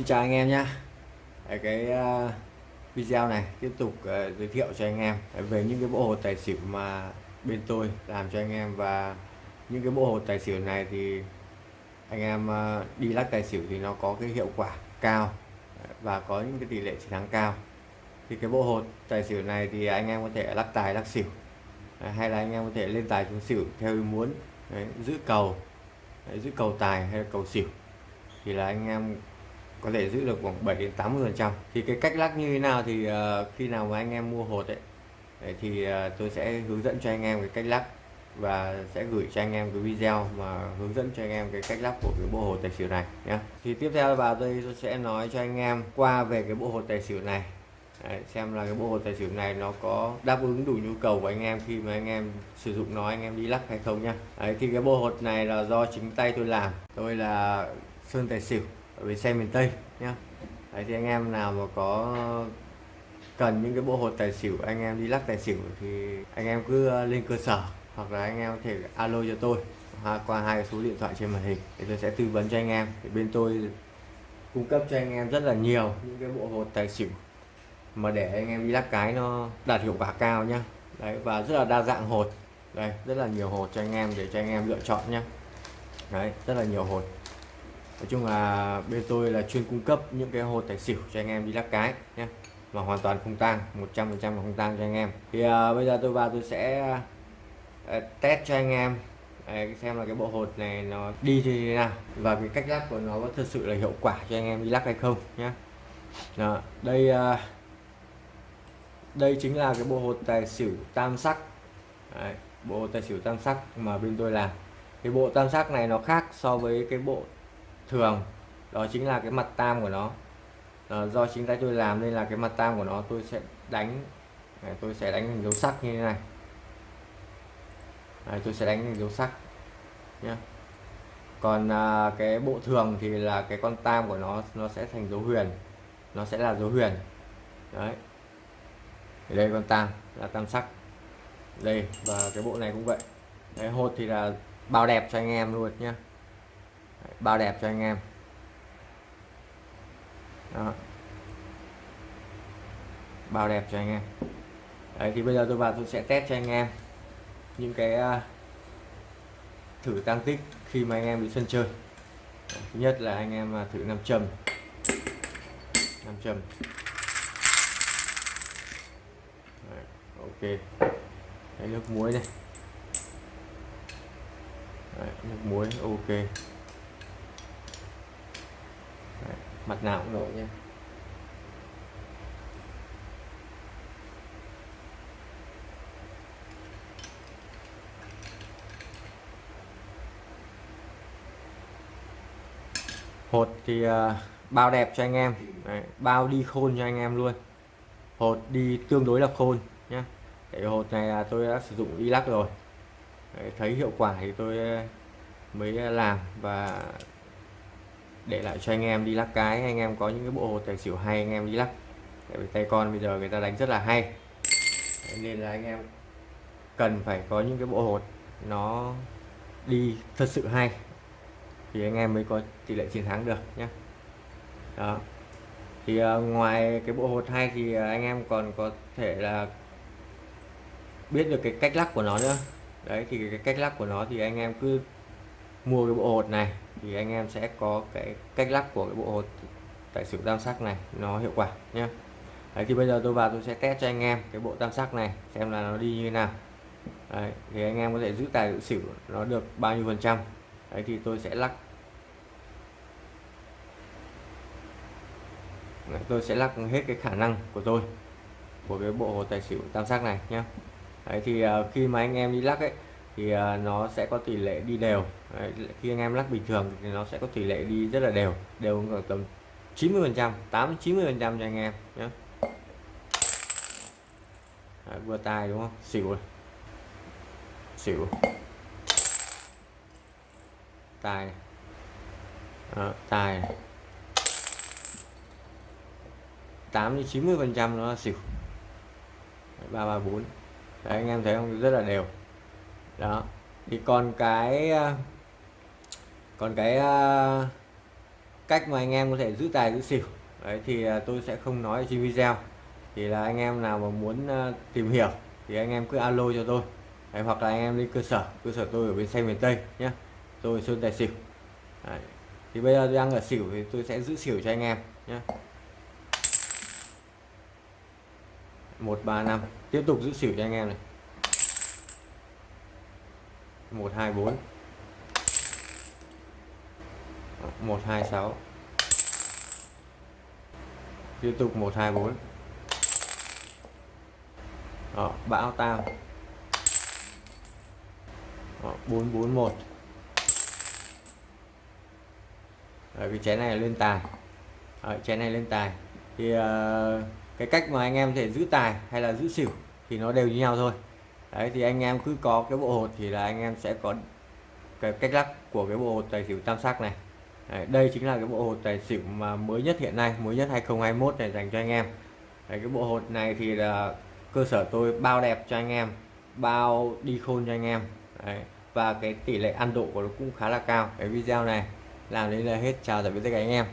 Xin chào anh em nhé cái ờ, video này tiếp tục ờ, giới thiệu cho anh em. Về những cái bộ hồ tài xỉu mà bên tôi làm cho anh em và những cái bộ hồ tài xỉu này thì anh em ờ, đi lắc tài xỉu thì nó có cái hiệu quả cao và có những cái tỷ lệ chiến thắng cao. Thì cái bộ hồ tài xỉu này thì anh em có thể lắc tài lắc xỉu. Hay là anh em có thể lên tài xuống xỉu theo ý muốn. Đấy, giữ cầu. Đấy, giữ cầu tài hay là cầu xỉu. Thì là anh em có thể giữ được khoảng 7 đến 80 phần trăm. Thì cái cách lắc như thế nào thì uh, khi nào mà anh em mua hột ấy thì uh, tôi sẽ hướng dẫn cho anh em cái cách lắc và sẽ gửi cho anh em cái video mà hướng dẫn cho anh em cái cách lắp của cái bộ hồ tài xỉu này nhé thì tiếp theo vào đây tôi sẽ nói cho anh em qua về cái bộ hồ tài xỉu này. Đấy, xem là cái bộ hồ tài xỉu này nó có đáp ứng đủ nhu cầu của anh em khi mà anh em sử dụng nó anh em đi lắc hay không nhá. Đấy, thì cái bộ hột này là do chính tay tôi làm. Tôi là sơn tài xỉu ở bến xe miền Tây nhá. Đấy, thì anh em nào mà có cần những cái bộ hột tài xỉu anh em đi lắc tài xỉu thì anh em cứ ờ, lên cơ sở hoặc là anh em có thể alo cho tôi. Qua hai số điện thoại trên màn hình thì tôi sẽ tư vấn cho anh em. Thì bên tôi cung cấp cho anh em rất là nhiều những cái bộ hột tài xỉu mà để anh em đi lắc cái nó đạt hiệu quả cao nhá. Đấy và rất là đa dạng hột. Đây rất là nhiều hột cho anh em để cho anh em lựa chọn nhá. Đấy rất là nhiều hột nói chung là bên tôi là chuyên cung cấp những cái hột tài xỉu cho anh em đi lắc cái nhé mà hoàn toàn không tang 100% không tang cho anh em. Thì à, bây giờ tôi vào tôi sẽ à, test cho anh em. Đấy, xem là cái bộ hột này nó đi như thế nào và cái cách lắc của nó có thật sự là hiệu quả cho anh em đi lắc hay không nhé Đó, đây à, đây chính là cái bộ hột tài xỉu tam sắc. Đấy, bộ tài xỉu tam sắc mà bên tôi làm. Cái bộ tam sắc này nó khác so với cái bộ thường đó chính là cái mặt tam của nó. À, do chính tay tôi làm nên là cái mặt tam của nó tôi sẽ đánh này, tôi sẽ đánh hình dấu sắc như thế này. Đấy, tôi sẽ đánh hình dấu sắc nhé còn à, cái bộ thường thì là cái con tam của nó nó sẽ thành dấu huyền nó sẽ là dấu huyền. Đấy. Thì đây con tam là tam sắc. Đây và cái bộ này cũng vậy. Đấy, hột thì là bao đẹp cho anh em luôn nhé bao đẹp cho anh em. Đó. bao đẹp cho anh em. Đấy thì bây giờ tôi vào tôi sẽ test cho anh em những cái uh, thử tăng tích khi mà anh em đi sân chơi. Thứ nhất là anh em à, thử nam châm. Nam châm. Đấy, ok. Đấy, nước muối này đấy, nước muối ok đấy, mặt nào cũng nổi nha. hột thì uh, bao đẹp cho anh em. Đấy, bao đi khôn cho anh em luôn. Hột đi tương đối là khôn nhé cái hột này là tôi đã sử dụng đi lắc rồi. Đấy, thấy hiệu quả thì tôi à, mới à, làm và để lại cho anh em đi lắc cái. Anh em có những cái bộ hột tài xỉu hay anh em đi lắc. Tại vì tay con bây giờ người ta đánh rất là hay. Đấy, nên là anh em cần phải có những cái bộ hột nó đi thật sự hay thì anh em mới có tỷ lệ chiến thắng được nhé đó. Thì uh, ngoài cái bộ hột hay thì uh, anh em còn có thể là biết được cái cách lắc của nó nữa. Đấy thì cái cách lắc của nó thì anh em cứ mua cái bộ hột này thì anh em sẽ có cái cách lắc của cái bộ hột tại xỉu tam sắc này nó hiệu quả nhé đấy thì bây giờ tôi vào tôi sẽ test cho anh em cái bộ tam sắc này xem là nó đi như thế nào. Đấy, thì anh em có thể giữ tài giữ xỉu nó được bao nhiêu phần trăm. Đấy thì tôi sẽ lắc đấy, tôi sẽ lắc hết cái khả năng của tôi của cái bộ hồ tài xỉu tam sắc này nhé đấy thì uh, khi mà anh em đi lắc ấy thì à, nó sẽ có tỷ lệ đi đều. Đấy, khi anh em lắc bình thường thì nó sẽ có tỷ lệ đi rất là đều đều khoảng tầm 90 phần trăm 8 90 phần trăm cho anh em nhé. Đấy, vừa tài đúng không? Xỉu rồi. Xỉu. Tài Đó, tài 8 đến 90 phần trăm nó là xỉu. Ba ba bốn. Đấy anh em thấy không? Rất là đều đó. Thì còn cái ờ, còn cái ờ, cách mà anh em có thể giữ tài giữ xỉu. Đấy thì ờ, tôi sẽ không nói trên video. Thì là anh em nào mà muốn tìm hiểu thì anh em cứ alo cho tôi. Đấy, hoặc là anh em đi cơ sở cơ sở tôi ở bên xe miền Tây nhé tôi sơn tài xỉu. Đấy. thì bây giờ tôi đang ở xỉu thì tôi sẽ giữ xỉu cho anh em nhé một ba năm. Tiếp tục giữ xỉu cho anh em này một hai bốn. Một hai sáu. Tiếp tục một hai bốn. Bão tao. Bốn bốn một. Cái chén này lên tài. Đấy, chén này lên tài. Thì uh, cái cách mà anh em thể giữ tài hay là giữ xỉu thì nó đều như nhau thôi đấy thì anh em cứ có cái bộ hột thì là anh em sẽ có cái cách lắc của cái bộ hột tài xỉu tam sắc này. Đấy, đây chính là cái bộ hột tài xỉu mà mới nhất hiện nay mới nhất 2021 này dành cho anh em. Đấy, cái bộ hột này thì là cơ sở tôi bao đẹp cho anh em bao đi khôn cho anh em. Đấy, và cái tỷ lệ ăn độ của nó cũng khá là cao. Cái video này làm đến là hết. Chào tạm biệt tất cả anh em.